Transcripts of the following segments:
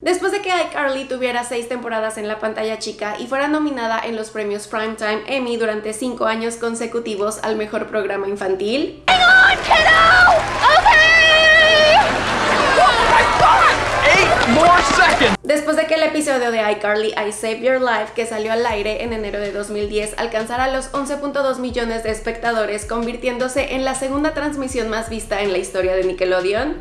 Después de que iCarly tuviera seis temporadas en la pantalla chica y fuera nominada en los premios Primetime Emmy durante cinco años consecutivos al mejor programa infantil, Después de que el episodio de iCarly I Save Your Life, que salió al aire en enero de 2010, alcanzara los 11.2 millones de espectadores, convirtiéndose en la segunda transmisión más vista en la historia de Nickelodeon.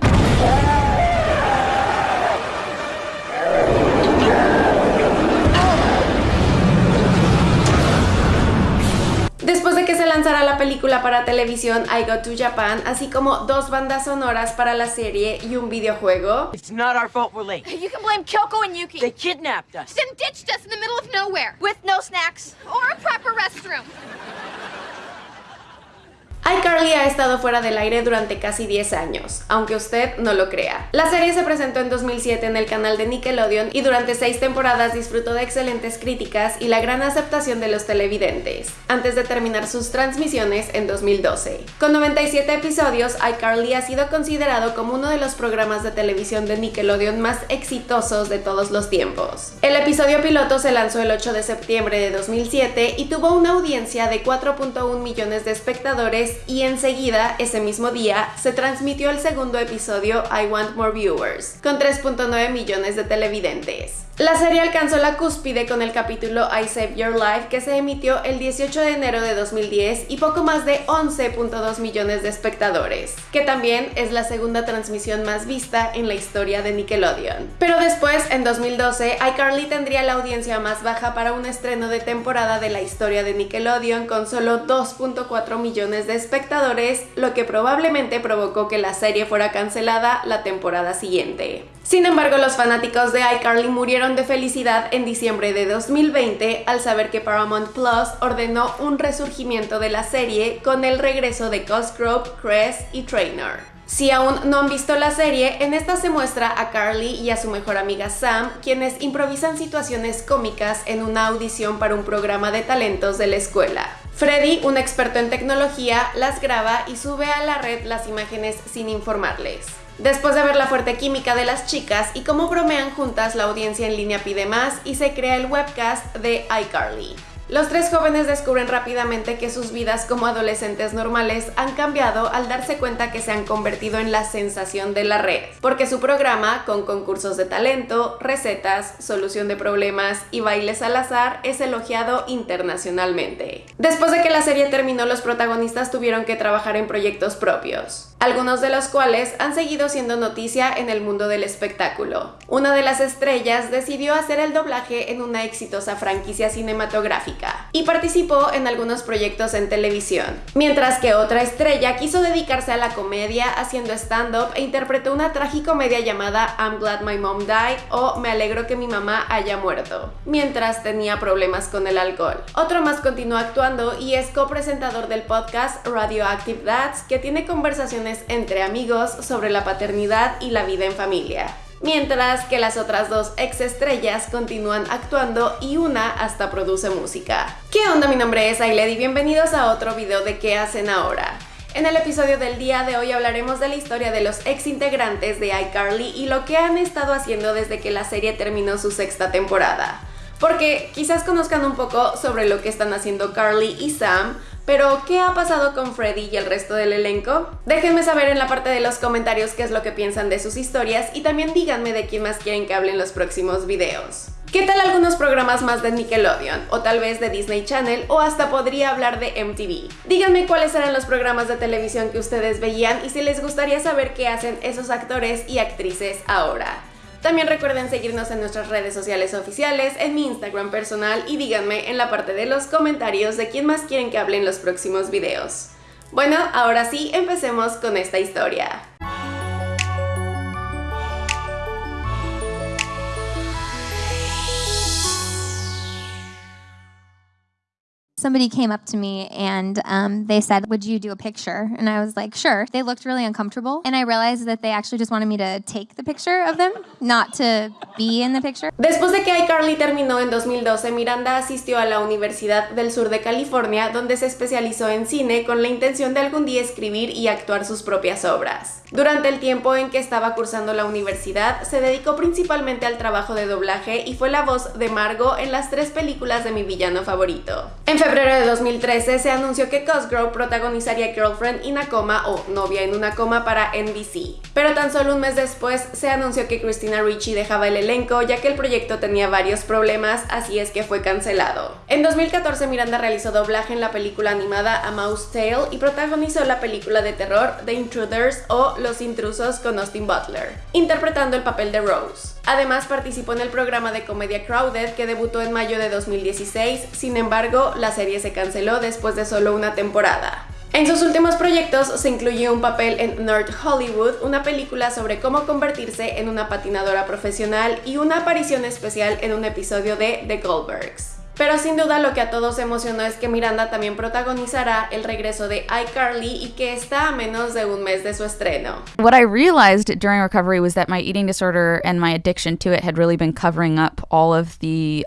Después de que se lanzara la película para televisión I Go to Japan, así como dos bandas sonoras para la serie y un videojuego. It's not our fault we're late. You can blame Kyoko and Yuki. They kidnapped us. Then ditched us in the middle of nowhere with no snacks or a proper restroom iCarly ha estado fuera del aire durante casi 10 años, aunque usted no lo crea. La serie se presentó en 2007 en el canal de Nickelodeon y durante 6 temporadas disfrutó de excelentes críticas y la gran aceptación de los televidentes, antes de terminar sus transmisiones en 2012. Con 97 episodios, iCarly ha sido considerado como uno de los programas de televisión de Nickelodeon más exitosos de todos los tiempos. El episodio piloto se lanzó el 8 de septiembre de 2007 y tuvo una audiencia de 4.1 millones de espectadores y enseguida, ese mismo día, se transmitió el segundo episodio I Want More Viewers, con 3.9 millones de televidentes. La serie alcanzó la cúspide con el capítulo I Save Your Life que se emitió el 18 de enero de 2010 y poco más de 11.2 millones de espectadores, que también es la segunda transmisión más vista en la historia de Nickelodeon. Pero después, en 2012, iCarly tendría la audiencia más baja para un estreno de temporada de la historia de Nickelodeon con solo 2.4 millones de espectadores, lo que probablemente provocó que la serie fuera cancelada la temporada siguiente. Sin embargo, los fanáticos de iCarly murieron de felicidad en diciembre de 2020 al saber que Paramount Plus ordenó un resurgimiento de la serie con el regreso de Cosgrove, Cress y Trainer. Si aún no han visto la serie, en esta se muestra a Carly y a su mejor amiga Sam, quienes improvisan situaciones cómicas en una audición para un programa de talentos de la escuela. Freddy, un experto en tecnología, las graba y sube a la red las imágenes sin informarles. Después de ver la fuerte química de las chicas y cómo bromean juntas, la audiencia en línea pide más y se crea el webcast de iCarly. Los tres jóvenes descubren rápidamente que sus vidas como adolescentes normales han cambiado al darse cuenta que se han convertido en la sensación de la red, porque su programa, con concursos de talento, recetas, solución de problemas y bailes al azar, es elogiado internacionalmente. Después de que la serie terminó, los protagonistas tuvieron que trabajar en proyectos propios, algunos de los cuales han seguido siendo noticia en el mundo del espectáculo. Una de las estrellas decidió hacer el doblaje en una exitosa franquicia cinematográfica y participó en algunos proyectos en televisión, mientras que otra estrella quiso dedicarse a la comedia haciendo stand-up e interpretó una tragicomedia llamada I'm Glad My Mom Died o Me alegro que mi mamá haya muerto, mientras tenía problemas con el alcohol. Otro más continuó actuando y es copresentador del podcast Radioactive Dads, que tiene conversaciones entre amigos sobre la paternidad y la vida en familia mientras que las otras dos ex estrellas continúan actuando y una hasta produce música. ¿Qué onda? Mi nombre es Ailed y bienvenidos a otro video de ¿Qué hacen ahora? En el episodio del día de hoy hablaremos de la historia de los ex integrantes de iCarly y lo que han estado haciendo desde que la serie terminó su sexta temporada. Porque quizás conozcan un poco sobre lo que están haciendo Carly y Sam, pero, ¿qué ha pasado con Freddy y el resto del elenco? Déjenme saber en la parte de los comentarios qué es lo que piensan de sus historias y también díganme de quién más quieren que hable en los próximos videos. ¿Qué tal algunos programas más de Nickelodeon? O tal vez de Disney Channel, o hasta podría hablar de MTV. Díganme cuáles eran los programas de televisión que ustedes veían y si les gustaría saber qué hacen esos actores y actrices ahora. También recuerden seguirnos en nuestras redes sociales oficiales, en mi Instagram personal y díganme en la parte de los comentarios de quién más quieren que hable en los próximos videos. Bueno, ahora sí, empecemos con esta historia. Somebody came up to me and um, they said, Would you do a picture? And I was like, Sure. They looked really uncomfortable. And I realized that they actually just wanted me to take the picture of them, not to be in the picture. Después de que iCarly terminó en 2012, Miranda asistió a la Universidad del Sur de California, donde se especializó en cine con la intención de algún día escribir y actuar sus propias obras. Durante el tiempo en que estaba cursando la universidad, se dedicó principalmente al trabajo de doblaje y fue la voz de Margot en las tres películas de mi villano favorito. Febrero de 2013 se anunció que Cosgrove protagonizaría Girlfriend in a Coma o Novia en una coma para NBC. Pero tan solo un mes después se anunció que Christina Ricci dejaba el elenco ya que el proyecto tenía varios problemas, así es que fue cancelado. En 2014 Miranda realizó doblaje en la película animada A Mouse Tale y protagonizó la película de terror The Intruders o Los Intrusos con Austin Butler, interpretando el papel de Rose. Además participó en el programa de comedia Crowded que debutó en mayo de 2016, sin embargo la serie se canceló después de solo una temporada. En sus últimos proyectos se incluyó un papel en Nerd Hollywood, una película sobre cómo convertirse en una patinadora profesional y una aparición especial en un episodio de The Goldbergs. Pero sin duda lo que a todos emocionó es que Miranda también protagonizará el regreso de iCarly y que está a menos de un mes de su estreno. What I realized during recovery was that my eating disorder and my addiction to it had really been covering up all of the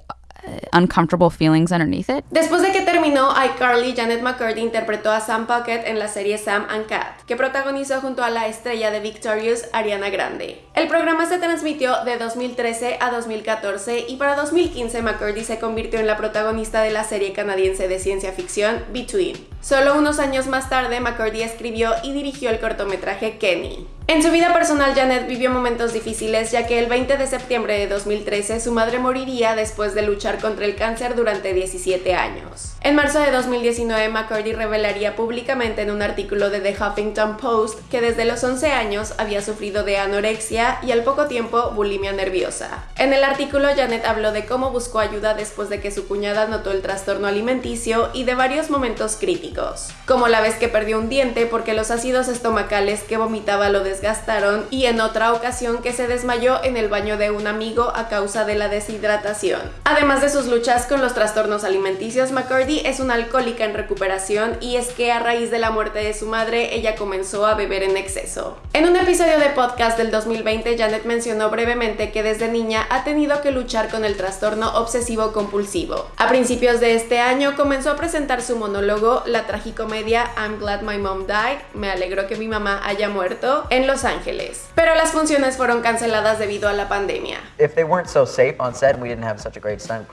uncomfortable feelings underneath it. Después de que terminó iCarly, Janet McCurdy interpretó a Sam Puckett en la serie Sam and Cat, que protagonizó junto a la estrella de Victorious, Ariana Grande. El programa se transmitió de 2013 a 2014 y para 2015 McCurdy se convirtió en la protagonista de la serie canadiense de ciencia ficción Between. Solo unos años más tarde, McCurdy escribió y dirigió el cortometraje Kenny. En su vida personal, Janet vivió momentos difíciles ya que el 20 de septiembre de 2013 su madre moriría después de luchar contra el cáncer durante 17 años. En marzo de 2019, McCurdy revelaría públicamente en un artículo de The Huffington Post que desde los 11 años había sufrido de anorexia y al poco tiempo bulimia nerviosa. En el artículo, Janet habló de cómo buscó ayuda después de que su cuñada notó el trastorno alimenticio y de varios momentos críticos, como la vez que perdió un diente porque los ácidos estomacales que vomitaba lo desgastaron y en otra ocasión que se desmayó en el baño de un amigo a causa de la deshidratación. Además de sus luchas con los trastornos alimenticios, McCurdy es una alcohólica en recuperación y es que a raíz de la muerte de su madre ella comenzó a beber en exceso. En un episodio de podcast del 2020, Janet mencionó brevemente que desde niña ha tenido que luchar con el trastorno obsesivo compulsivo. A principios de este año comenzó a presentar su monólogo, la tragicomedia I'm Glad My Mom Died, me alegro que mi mamá haya muerto, en Los Ángeles. Pero las funciones fueron canceladas debido a la pandemia. If they weren't so safe on set we didn't have such a great stunt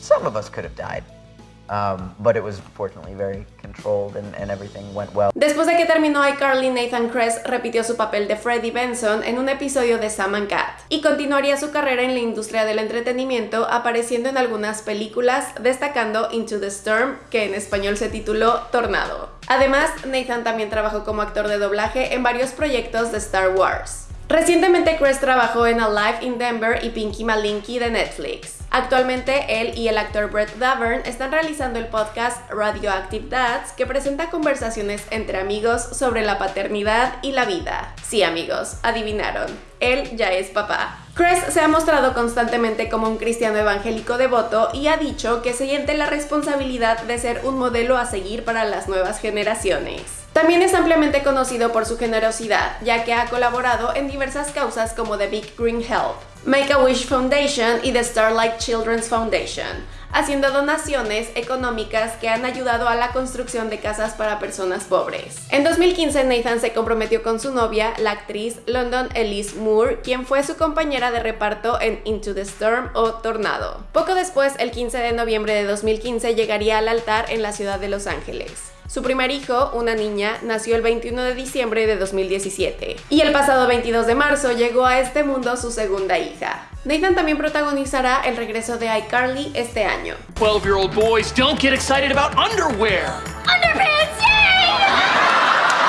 some of us could have died. Um, but it was fortunately very controlled and, everything went well. Después de que terminó iCarly, Nathan Kress repitió su papel de Freddie Benson en un episodio de Sam and Cat y continuaría su carrera en la industria del entretenimiento apareciendo en algunas películas, destacando Into the Storm, que en español se tituló Tornado. Además, Nathan también trabajó como actor de doblaje en varios proyectos de Star Wars. Recientemente Chris trabajó en Alive in Denver y Pinky Malinky de Netflix. Actualmente él y el actor Brett Davern están realizando el podcast Radioactive Dads que presenta conversaciones entre amigos sobre la paternidad y la vida. Sí amigos, adivinaron, él ya es papá. Chris se ha mostrado constantemente como un cristiano evangélico devoto y ha dicho que se siente la responsabilidad de ser un modelo a seguir para las nuevas generaciones. También es ampliamente conocido por su generosidad, ya que ha colaborado en diversas causas como The Big Green Help, Make-A-Wish Foundation y The Starlight Children's Foundation, haciendo donaciones económicas que han ayudado a la construcción de casas para personas pobres. En 2015 Nathan se comprometió con su novia, la actriz London Elise Moore, quien fue su compañera de reparto en Into the Storm o Tornado. Poco después, el 15 de noviembre de 2015, llegaría al altar en la ciudad de Los Ángeles. Su primer hijo, una niña, nació el 21 de diciembre de 2017 y el pasado 22 de marzo llegó a este mundo su segunda hija. Nathan también protagonizará el regreso de iCarly este año. 12 year old boys don't get excited about underwear. Underpants, yay!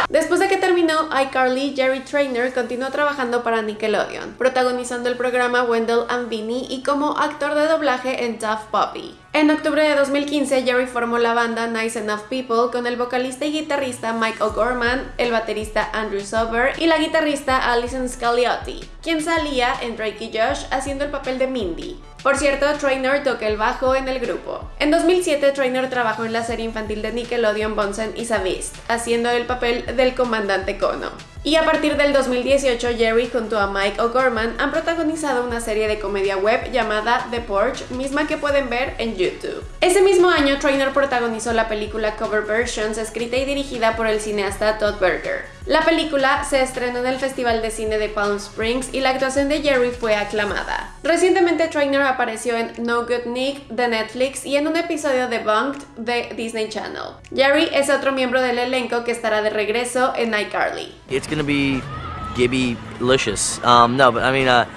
Después de que terminó iCarly, Jerry Trainer continuó trabajando para Nickelodeon, protagonizando el programa Wendell and Vinny y como actor de doblaje en Tough Puppy. En octubre de 2015, Jerry formó la banda Nice Enough People con el vocalista y guitarrista Mike O'Gorman, el baterista Andrew Sober y la guitarrista Alison Scagliotti, quien salía en Drake y Josh haciendo el papel de Mindy. Por cierto, Trainer toca el bajo en el grupo. En 2007, Trainer trabajó en la serie infantil de Nickelodeon Bonsen y Savist, haciendo el papel del comandante Kono. Y a partir del 2018, Jerry junto a Mike O'Gorman han protagonizado una serie de comedia web llamada The Porch, misma que pueden ver en YouTube. Ese mismo año, Trainer protagonizó la película Cover Versions, escrita y dirigida por el cineasta Todd Berger. La película se estrenó en el Festival de Cine de Palm Springs y la actuación de Jerry fue aclamada. Recientemente Trainer apareció en No Good Nick de Netflix y en un episodio de Bunked de Disney Channel. Jerry es otro miembro del elenco que estará de regreso en iCarly. Gonna be Gibby licious. Um, no, but I mean, uh,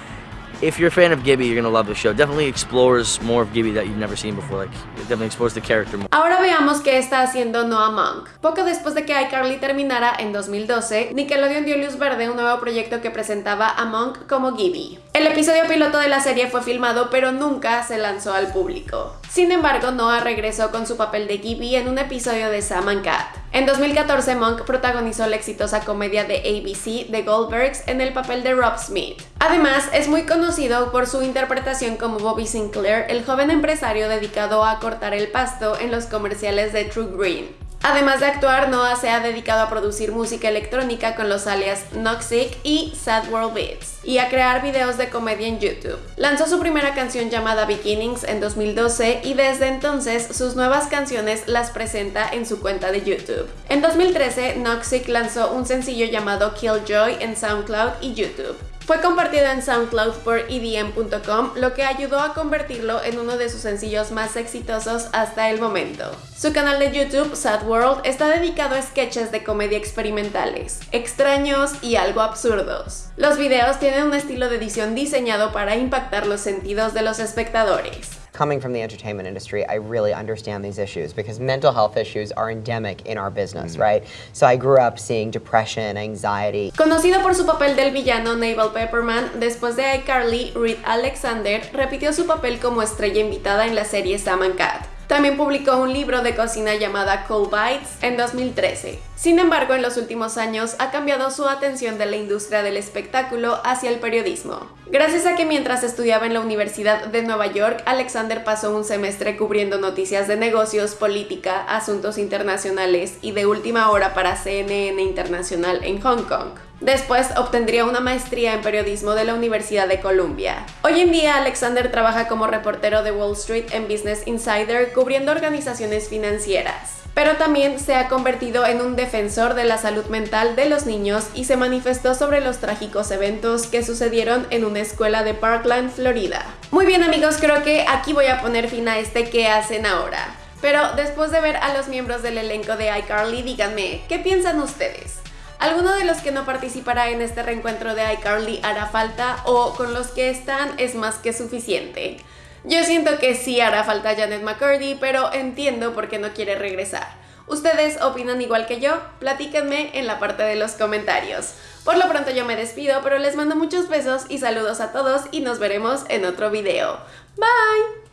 if you're a fan of Gibby, you're gonna love the show. Definitely explores more of Gibby that you've never seen before. Like, it definitely explores the character more. Ahora veamos qué está haciendo Noah Monk. Poco después de que iCarly terminara en 2012, Nickelodeon dio luz verde un nuevo proyecto que presentaba a Monk como Gibby. El episodio piloto de la serie fue filmado pero nunca se lanzó al público. Sin embargo, Noah regresó con su papel de Gibby en un episodio de Sam and Cat. En 2014, Monk protagonizó la exitosa comedia de ABC The Goldbergs en el papel de Rob Smith. Además, es muy conocido por su interpretación como Bobby Sinclair, el joven empresario dedicado a cortar el pasto en los comerciales de True Green. Además de actuar, Noah se ha dedicado a producir música electrónica con los alias Noxic y Sad World Beats y a crear videos de comedia en YouTube. Lanzó su primera canción llamada Beginnings en 2012 y desde entonces sus nuevas canciones las presenta en su cuenta de YouTube. En 2013, Noxic lanzó un sencillo llamado Killjoy en SoundCloud y YouTube. Fue compartido en SoundCloud por EDM.com, lo que ayudó a convertirlo en uno de sus sencillos más exitosos hasta el momento. Su canal de YouTube, Sad World, está dedicado a sketches de comedia experimentales, extraños y algo absurdos. Los videos tienen un estilo de edición diseñado para impactar los sentidos de los espectadores. Coming from the entertainment industry, I really understand these issues because mental health issues are endemic in our business, mm-hmm. right? So I grew up seeing depression, anxiety. Conocido por su papel del villano Naval Pepperman, después de iCarly, Reed Alexander repitió su papel como estrella invitada en la serie Sam and Cat. También publicó un libro de cocina llamada Cold Bites en 2013. Sin embargo, en los últimos años ha cambiado su atención de la industria del espectáculo hacia el periodismo. Gracias a que mientras estudiaba en la Universidad de Nueva York, Alexander pasó un semestre cubriendo noticias de negocios, política, asuntos internacionales y de última hora para CNN Internacional en Hong Kong. Después obtendría una maestría en periodismo de la Universidad de Columbia. Hoy en día Alexander trabaja como reportero de Wall Street en Business Insider cubriendo organizaciones financieras. Pero también se ha convertido en un defensor de la salud mental de los niños y se manifestó sobre los trágicos eventos que sucedieron en una escuela de Parkland, Florida. Muy bien amigos, creo que aquí voy a poner fin a este ¿qué hacen ahora? Pero después de ver a los miembros del elenco de iCarly, díganme, ¿qué piensan ustedes? ¿Alguno de los que no participará en este reencuentro de iCarly hará falta o con los que están es más que suficiente? Yo siento que sí hará falta Janet McCurdy, pero entiendo por qué no quiere regresar. ¿Ustedes opinan igual que yo? Platíquenme en la parte de los comentarios. Por lo pronto yo me despido, pero les mando muchos besos y saludos a todos y nos veremos en otro video. Bye!